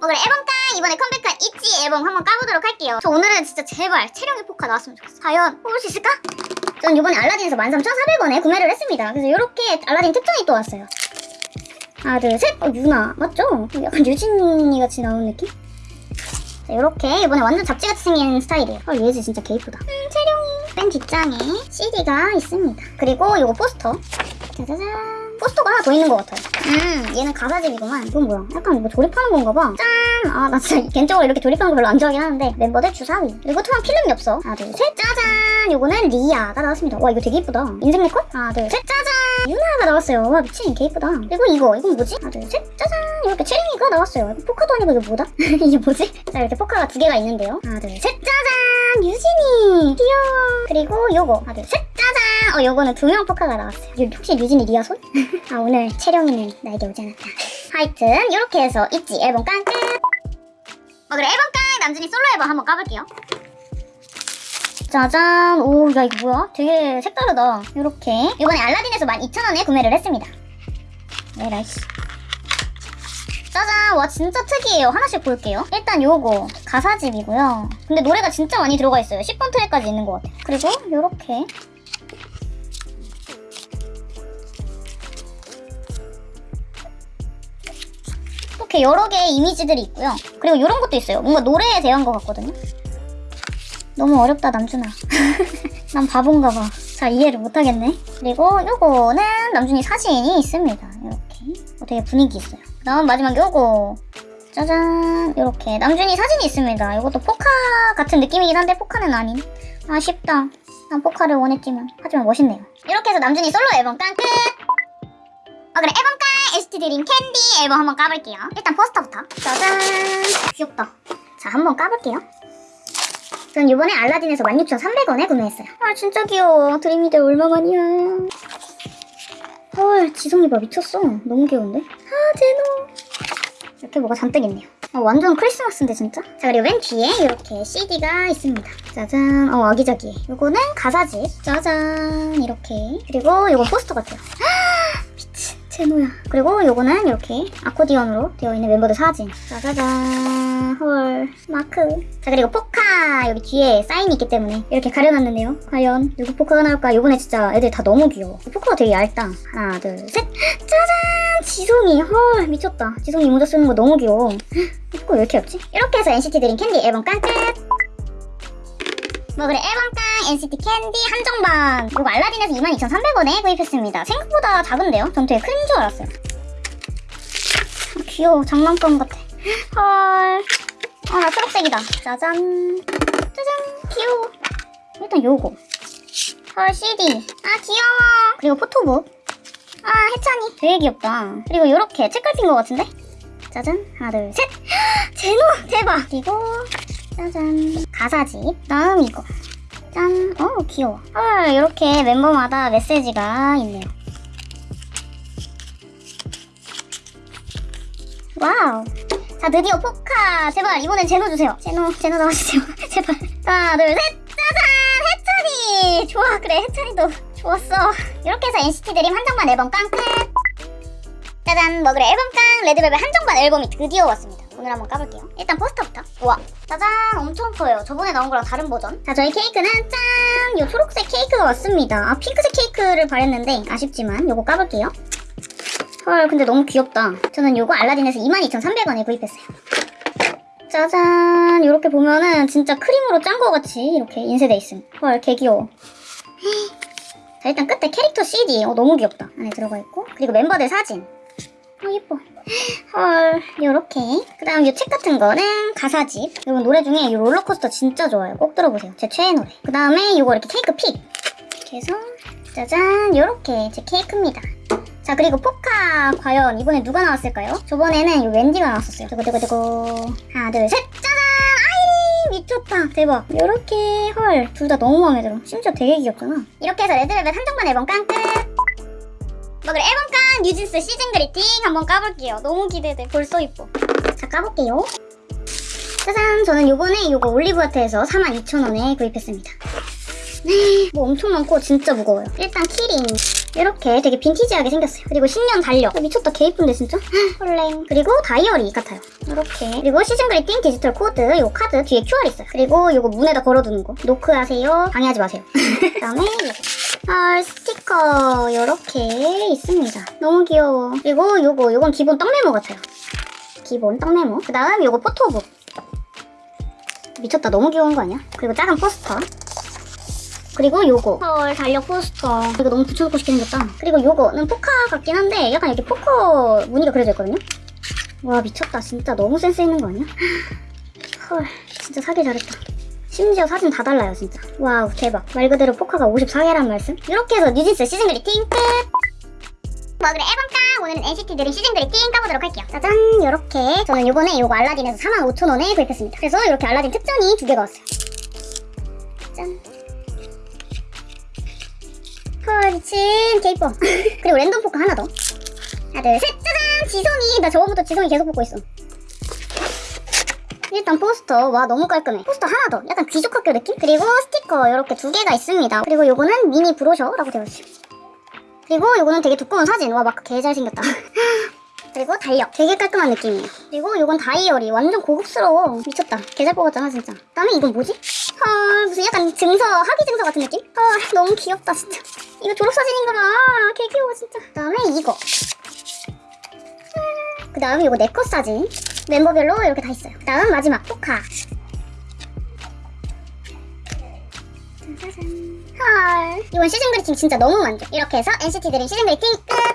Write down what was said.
오늘 앨범 깡 이번에 컴백한 있지 앨범 한번 까보도록 할게요. 저 오늘은 진짜 제발 체령의 포카 나왔으면 좋겠어. 과연 뽑을 수 있을까? 전 이번에 알라딘에서 13,400원에 구매를 했습니다. 그래서 이렇게 알라딘 특전이 또 왔어요. 하나 둘셋! 어 유나! 맞죠? 약간 유진이 같이 나오는 느낌? 자, 이렇게 이번에 완전 잡지같이 생긴 스타일이에요. 아 얘지 진짜 개 이쁘다. 음 체령이 뺀 뒷장에 CD가 있습니다. 그리고 이거 포스터 짜자잔. 포스터가 하나 더 있는 것 같아요. 음 얘는 가사집이구만. 이건 뭐야? 약간 뭐 조립하는 건가 봐. 짠! 아 나 진짜 개인적으로 이렇게 조립하는 거 별로 안 좋아하긴 하는데 멤버들 주사위 그리고 투명 필름이 없어. 하나 둘 셋. 짜잔! 요거는 리아가 나왔습니다. 와 이거 되게 이쁘다. 인생 네컷 하나 둘 셋. 짜잔! 유나가 나왔어요. 와 미친 개 이쁘다. 그리고 이거 이건 뭐지? 하나 둘 셋. 짜잔! 이렇게 채령이가 나왔어요. 이거 포카도 아니고 이게 뭐다? 이게 뭐지? 자 이렇게 포카가 두 개가 있는데요. 하나 둘 셋. 짜잔! 류진이! 귀여워. 그리고 요거. 하나 둘셋. 짜잔 어 요거는 두명 포카가 나왔어요. 유- 혹시 류진이 리아 손? 아 오늘 채령이는 나에게 오지 않았다. 하여튼 이렇게 해서 있지. 앨범 깡 끝! 어 그래. 앨범 깡! 남준이 솔로 앨범 한번 까볼게요. 짜잔. 오 야 이거 뭐야? 되게 색다르다. 이렇게. 이번에 알라딘에서 12,000원에 구매를 했습니다. 에라이 씨 짜잔. 와 진짜 특이해요. 하나씩 볼게요. 일단 요거. 가사집이고요. 근데 노래가 진짜 많이 들어가 있어요. 10번 트랙까지 있는 것 같아요. 그리고 요렇게 이렇게 여러 개의 이미지들이 있고요. 그리고 이런 것도 있어요. 뭔가 노래에 대한 것 같거든요. 너무 어렵다 남준아. 난 바본가 봐 잘 이해를 못하겠네. 그리고 요거는 남준이 사진이 있습니다. 이렇게. 어, 되게 분위기 있어요. 그 다음 마지막 요거. 짜잔. 이렇게. 남준이 사진이 있습니다. 이것도 포카 같은 느낌이긴 한데 포카는 아닌. 아쉽다. 난 포카를 원했지만. 하지만 멋있네요. 이렇게 해서 남준이 솔로 앨범 깡 끝! 어 그래. 앨범 깡 NCT 드림 캔디 앨범 한번 까볼게요. 일단 포스터부터. 짜잔. 귀엽다. 자 한번 까볼게요. 전 이번에 알라딘에서 16,300원에 구매했어요. 아 진짜 귀여워. 드림이들 얼마만이야. 헐 지성이 봐 미쳤어. 너무 귀여운데? 아 제노. 이렇게 뭐가 잔뜩 있네요. 어, 완전 크리스마스인데 진짜? 자 그리고 맨 뒤에 이렇게 CD가 있습니다. 짜잔. 어 아기자기해. 요거는 가사집. 짜잔. 이렇게. 그리고 요거 포스터 같아요 제노야. 그리고 요거는 이렇게 아코디언으로 되어 있는 멤버들 사진. 짜자잔. 헐. 마크. 자 그리고 포카 여기 뒤에 사인이 있기 때문에 이렇게 가려놨는데요. 과연 누구 포카가 나올까? 요번에 진짜 애들 다 너무 귀여워. 포카가 되게 얇다. 하나 둘 셋. 짜잔! 지성이. 헐 미쳤다. 지성이 모자 쓰는 거 너무 귀여워. 포카 왜 이렇게 얇지? 이렇게 해서 NCT 드림 캔디 앨범 깡 끝 뭐 그래 앨범깡 NCT 캔디 한정판 이거 알라딘에서 22,300원에 구입했습니다. 생각보다 작은데요? 전 되게 큰 줄 알았어요. 아, 귀여워 장난감 같아. 헐. 아나 초록색이다. 짜잔. 짜잔. 귀여워. 일단 요거. 헐 CD 아 귀여워. 그리고 포토북. 아 해찬이. 되게 귀엽다. 그리고 요렇게 책갈피인 것 같은데? 짜잔. 하나 둘셋. 제노! 대박! 그리고 짜잔 가사집. 다음 이거. 짠. 어 귀여워. 헐 이렇게 멤버마다 메시지가 있네요. 와우. 자 드디어 포카. 제발 이번엔 제노 주세요. 제노 제노 나와주세요. 제발. 하나 둘셋. 짜잔! 해찬이 좋아 그래. 해찬이도 좋았어. 이렇게 해서 NCT 드림 한정판 앨범 깡 끝 짜잔. 뭐 그래. 앨범 깡. 레드벨벳 한정판 앨범이 드디어 왔습니다 오늘 한번 까볼게요. 일단 포스터부터. 우와. 짜잔. 엄청 커요. 저번에 나온 거랑 다른 버전. 자 저희 케이크는 짠! 요 초록색 케이크가 왔습니다. 아 핑크색 케이크를 바랬는데 아쉽지만 요거 까볼게요. 헐 근데 너무 귀엽다. 저는 요거 알라딘에서 22,300원에 구입했어요. 짜잔. 이렇게 보면은 진짜 크림으로 짠 거 같이 이렇게 인쇄돼 있음. 헐 개 귀여워. 자 일단 끝에 캐릭터 CD 어 너무 귀엽다. 안에 들어가 있고. 그리고 멤버들 사진 어 예뻐. 헐 요렇게. 그 다음 이 책 같은 거는 가사집. 이건 노래 중에 이 롤러코스터 진짜 좋아요. 꼭 들어보세요. 제 최애 노래. 그 다음에 이거 이렇게 케이크 pick 이렇게 해서 짜잔 요렇게 제 케이크입니다. 자 그리고 포카 과연 이번에 누가 나왔을까요? 저번에는 이 웬디가 나왔었어요. 두구두구두구. 하나 둘 셋. 짜잔! 아이린 미쳤다. 대박. 요렇게. 헐 둘 다 너무 마음에 들어. 심지어 되게 귀엽잖아. 이렇게 해서 레드벨벳 한정판 앨범 깡끝. 뭐 그래 앨범 깡 뉴진스 season greeting 한번 까볼게요 너무 기대돼 벌써 이뻐 자 까볼게요 짜잔 저는 요번에 요거 올리브아트에서 42,000원에 구입했습니다 네, 뭐 엄청 많고 진짜 무거워요 일단 key ring 이렇게 되게 빈티지하게 생겼어요. 그리고 신년 달력. 어, 미쳤다. 개 이쁜데 진짜? 헐랭. 그리고 다이어리 같아요. 이렇게. 그리고 season greeting 디지털 코드 요 카드 뒤에 QR 있어요. 그리고 요거 문에다 걸어두는 거. 노크하세요. 방해하지 마세요. 그다음에 요거. 아 스티커 이렇게 있습니다. 너무 귀여워. 그리고 요거 요건 기본 떡 메모 같아요. 기본 떡 메모. 그 다음 요거 포토북. 미쳤다. 너무 귀여운 거 아니야? 그리고 작은 포스터. 그리고 요거 헐 달력 포스터 이거 너무 붙여놓고 싶게 생겼다 그리고 요거는 포카 같긴 한데 약간 이렇게 포커 무늬가 그려져 있거든요 와 미쳤다 진짜 너무 센스 있는 거 아니야? 헐 진짜 사길 잘했다 심지어 사진 다 달라요 진짜. 와우 대박. 말 그대로 포카가 54개란 말씀? 이렇게 해서 뉴진스 season greeting 끝! 뭐 그래 앨범 깡 오늘은 NCT 드림 season greeting 까보도록 할게요. 짜잔! 요렇게 저는 요번에 요거 알라딘에서 45,000원에 구입했습니다. 그래서 이렇게 알라딘 특전이 두 개가 왔어요. 짠. 헐 미친 개 이뻐 그리고 랜덤 포카 하나 더. 하나 둘셋! 짜잔! 지성이! 나 저번부터 지성이 계속 뽑고 있어 일단 포스터. 와 너무 깔끔해. 포스터 하나 더. 약간 귀족학교 느낌? 그리고 스티커 이렇게 두 개가 있습니다. 그리고 요거는 미니 브로셔라고 되어 있어요. 그리고 요거는 되게 두꺼운 사진. 와 마크 개 잘생겼다. 그리고 달력. 되게 깔끔한 느낌이에요. 그리고 요건 다이어리. 완전 고급스러워. 미쳤다. 개잘 뽑았잖아 진짜. 그다음에 이건 뭐지? 헐 무슨 약간 증서 학위 증서 같은 느낌? 헐 너무 귀엽다 진짜. 이거 졸업사진인가 봐개 귀여워 진짜. 그 다음에 이거. 그 다음에 이거 네컷 사진 멤버별로 이렇게 다 있어요. 그 다음 마지막 포카. 짜자잔. 헐. 이번 시즌 그리팅 진짜 너무 만족. 이렇게 해서 NCT 드림 시즌 그리팅 끝